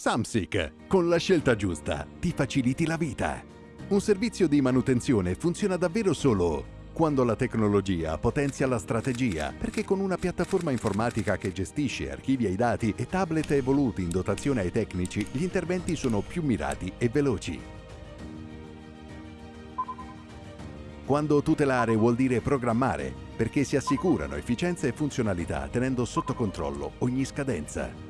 Samsic, con la scelta giusta, ti faciliti la vita. Un servizio di manutenzione funziona davvero solo quando la tecnologia potenzia la strategia, perché con una piattaforma informatica che gestisce, archivia i dati e tablet evoluti in dotazione ai tecnici, gli interventi sono più mirati e veloci. Quando tutelare vuol dire programmare, perché si assicurano efficienza e funzionalità tenendo sotto controllo ogni scadenza.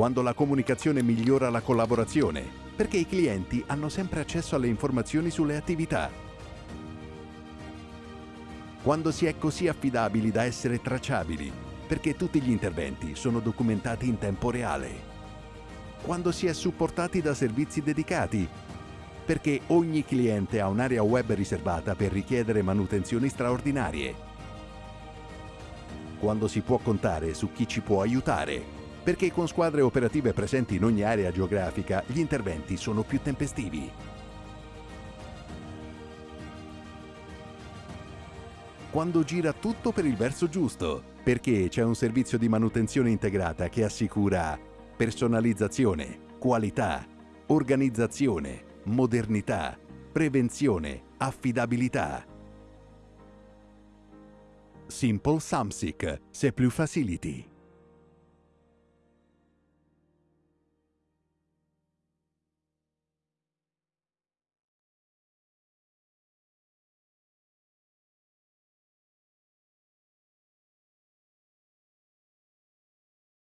Quando la comunicazione migliora la collaborazione, perché i clienti hanno sempre accesso alle informazioni sulle attività. Quando si è così affidabili da essere tracciabili, perché tutti gli interventi sono documentati in tempo reale. Quando si è supportati da servizi dedicati, perché ogni cliente ha un'area web riservata per richiedere manutenzioni straordinarie. Quando si può contare su chi ci può aiutare, perché con squadre operative presenti in ogni area geografica gli interventi sono più tempestivi. Quando gira tutto per il verso giusto, perché c'è un servizio di manutenzione integrata che assicura personalizzazione, qualità, organizzazione, modernità, prevenzione, affidabilità. Simple Samsic, Se Plus Facility.